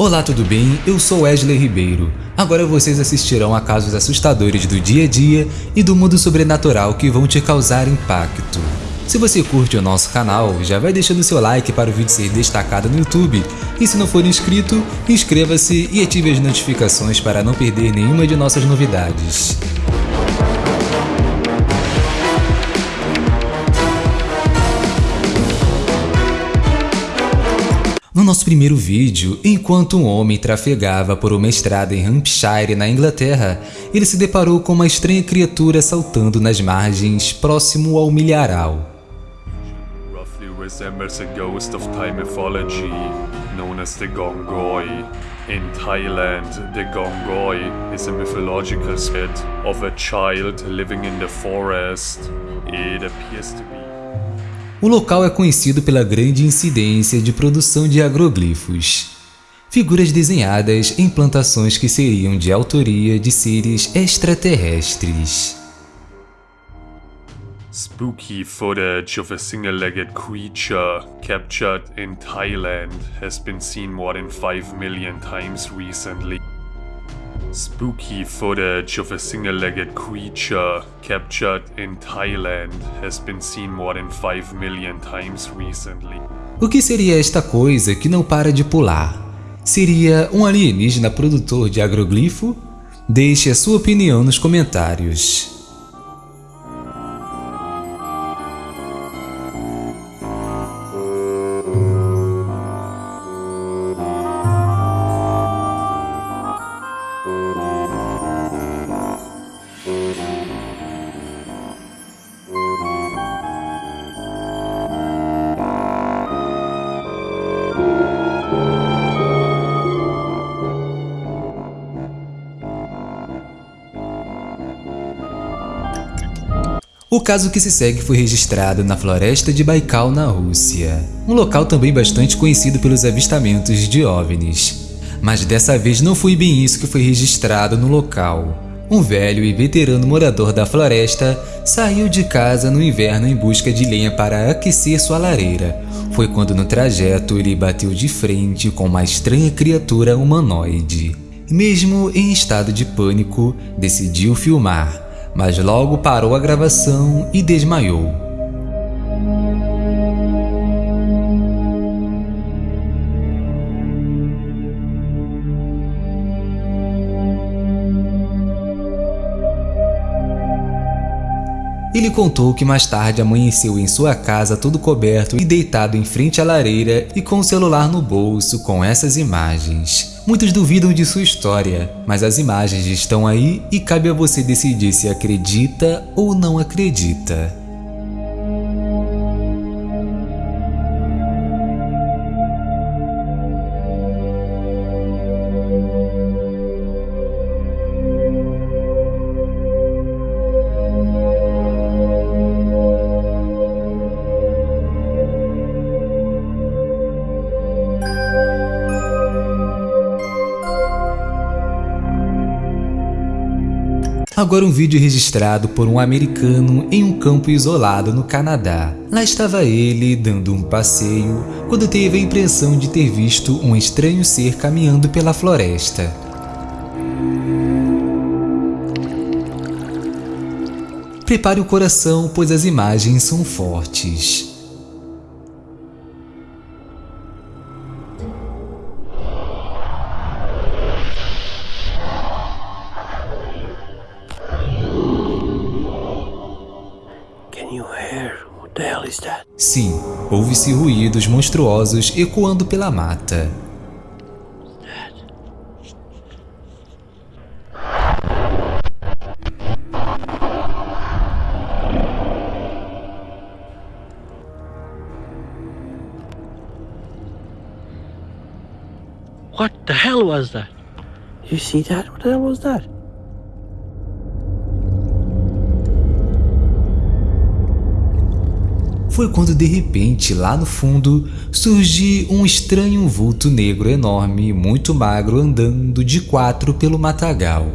Olá, tudo bem? Eu sou Wesley Ribeiro. Agora vocês assistirão a casos assustadores do dia a dia e do mundo sobrenatural que vão te causar impacto. Se você curte o nosso canal, já vai deixando seu like para o vídeo ser destacado no YouTube. E se não for inscrito, inscreva-se e ative as notificações para não perder nenhuma de nossas novidades. Nosso primeiro vídeo, enquanto um homem trafegava por uma estrada em Hampshire, na Inglaterra, ele se deparou com uma estranha criatura saltando nas margens próximo ao milharal. roughly resembles a ghost of Thai mythology known as Gongoi. In Thailand, the Gongoi is a mythological spirit of a child living in the forest. It appears to be O local é conhecido pela grande incidência de produção de agroglifos, figuras desenhadas em plantações que seriam de autoria de seres extraterrestres. Spooky footage of a single-legged creature captured in Thailand has been seen more than 5 million times recently. Spooky footage of a single-legged creature captured in Thailand has been seen more than 5 million times recently. O que seria esta coisa que não para de pular? Seria um alienígena produtor de agroglifo? Deixe a sua opinião nos comentários. O caso que se segue foi registrado na floresta de Baikal, na Rússia, um local também bastante conhecido pelos avistamentos de OVNIs. Mas dessa vez não foi bem isso que foi registrado no local. Um velho e veterano morador da floresta saiu de casa no inverno em busca de lenha para aquecer sua lareira. Foi quando no trajeto ele bateu de frente com uma estranha criatura humanoide. Mesmo em estado de pânico, decidiu filmar mas logo parou a gravação e desmaiou. Ele contou que mais tarde amanheceu em sua casa todo coberto e deitado em frente à lareira e com o celular no bolso com essas imagens. Muitos duvidam de sua história, mas as imagens estão aí e cabe a você decidir se acredita ou não acredita. Agora um vídeo registrado por um americano em um campo isolado no Canadá. Lá estava ele dando um passeio quando teve a impressão de ter visto um estranho ser caminhando pela floresta. Prepare o coração, pois as imagens são fortes. Ouve-se ruídos monstruosos ecoando pela mata. What the hell was that? You see that? What the hell was that? foi quando de repente, lá no fundo, surgiu um estranho vulto negro enorme, muito magro, andando de quatro pelo matagal.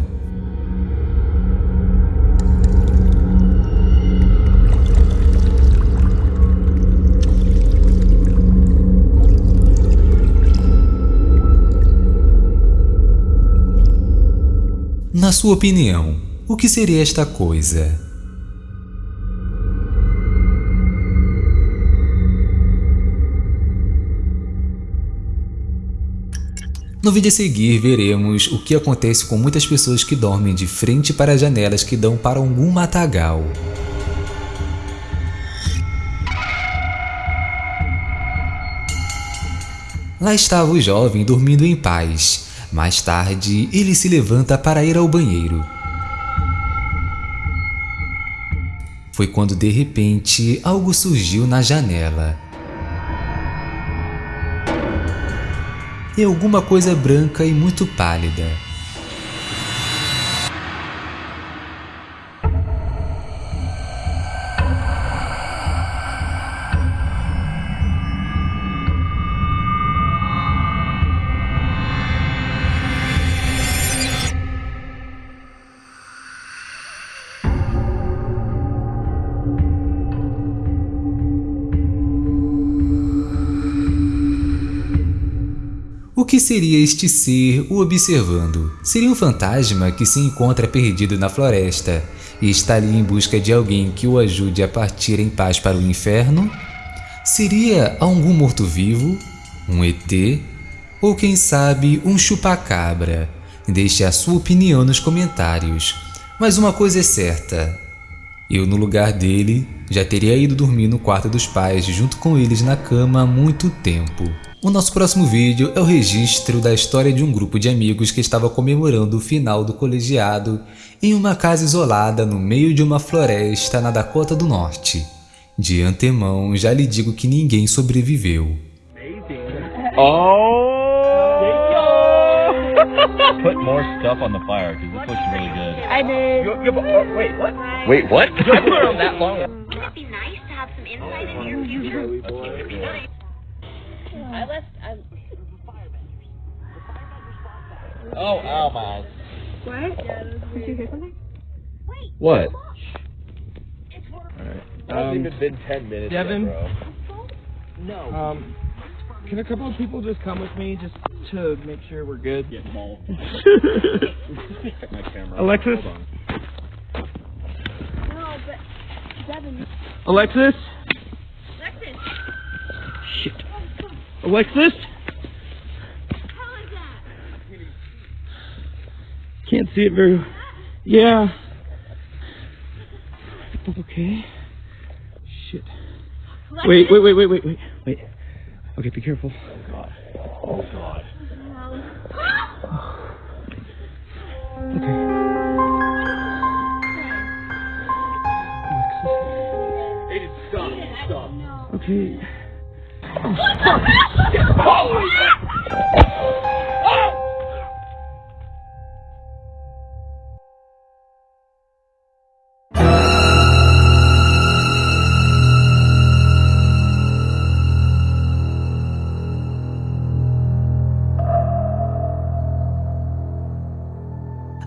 Na sua opinião, o que seria esta coisa? No vídeo a seguir veremos o que acontece com muitas pessoas que dormem de frente para janelas que dão para algum matagal. Lá estava o jovem dormindo em paz. Mais tarde, ele se levanta para ir ao banheiro. Foi quando de repente algo surgiu na janela. E alguma coisa branca e muito pálida. O que seria este ser o observando? Seria um fantasma que se encontra perdido na floresta e está ali em busca de alguém que o ajude a partir em paz para o inferno? Seria algum morto-vivo? Um ET? Ou quem sabe um chupacabra? Deixe a sua opinião nos comentários. Mas uma coisa é certa, eu, no lugar dele, já teria ido dormir no quarto dos pais junto com eles na cama há muito tempo. O nosso próximo vídeo é o registro da história de um grupo de amigos que estava comemorando o final do colegiado em uma casa isolada no meio de uma floresta na Dakota do Norte. De antemão, já lhe digo que ninguém sobreviveu. Oh! Put more stuff on the fire because this looks really good. I did. You, you, oh, wait, what? Wait, what? I put it on that long. Wouldn't it be nice to have some insight into your future? I left. I, Oh, ow, my eyes. what? Did you hear something? Wait. What? It's for Alright. Hasn't even been 10 minutes Devin? yet, bro. Um, can a couple of people just come with me just to make sure we're good? Get mauled. Check my camera. Alexis? Hold on. No, but Devin. Alexis? Alexis. Shit. Alexis? How is that? Can't see it very well. Yeah. Okay. Shit. Alexis? Wait, wait, wait, wait, wait, wait, wait. Okay, be careful. Okay. Aiden, stop. Stop. Okay.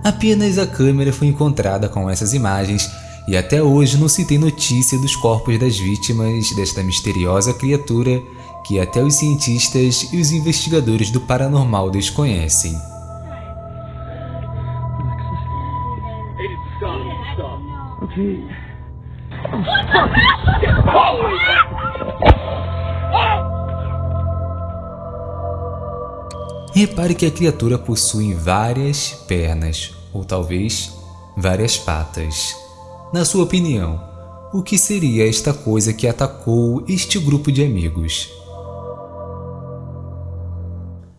Apenas a câmera foi encontrada com essas imagens e até hoje não se tem notícia dos corpos das vítimas desta misteriosa criatura que até os cientistas e os investigadores do paranormal desconhecem. Aiden, stop. Repare que a criatura possui várias pernas, ou talvez várias patas. Na sua opinião, o que seria esta coisa que atacou este grupo de amigos?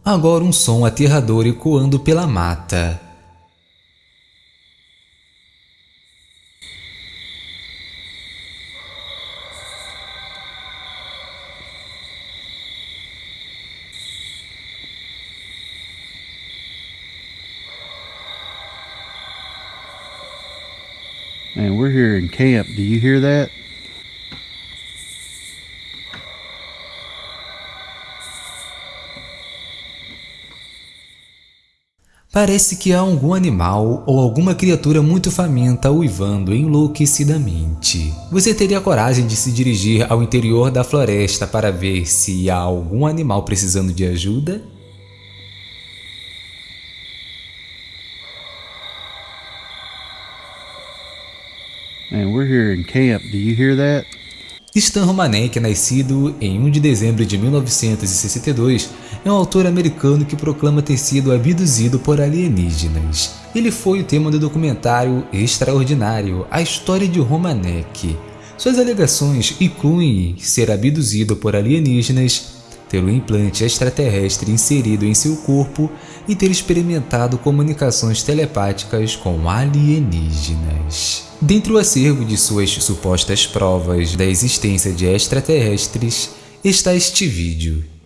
Agora um som aterrador ecoando pela mata. Man, we're here in camp. Do you hear that? Parece que há algum animal ou alguma criatura muito faminta uivando enlouquecidamente. Você teria coragem de se dirigir ao interior da floresta para ver se há algum animal precisando de ajuda? We're here in camp. Do you hear that? Stan Romanek, nascido em 1 de dezembro de 1962, é um autor americano que proclama ter sido abduzido por alienígenas. Ele foi o tema do documentário Extraordinário, A História de Romanek. Suas alegações incluem ser abduzido por alienígenas, ter um implante extraterrestre inserido em seu corpo e ter experimentado comunicações telepáticas com alienígenas. Dentre o acervo de suas supostas provas da existência de extraterrestres está este vídeo.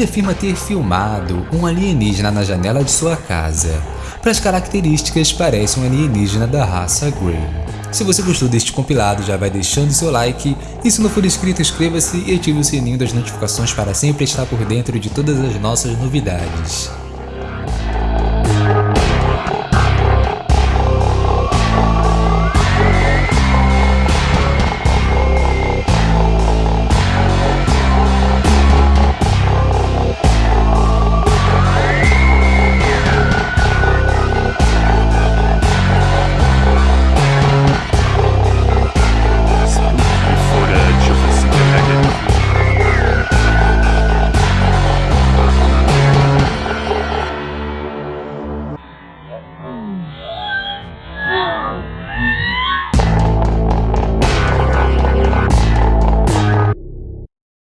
Ele afirma ter filmado um alienígena na janela de sua casa. Para as características, parece um alienígena da raça Grey. Se você gostou deste compilado, já vai deixando seu like e se não for inscrito, inscreva-se e ative o sininho das notificações para sempre estar por dentro de todas as nossas novidades.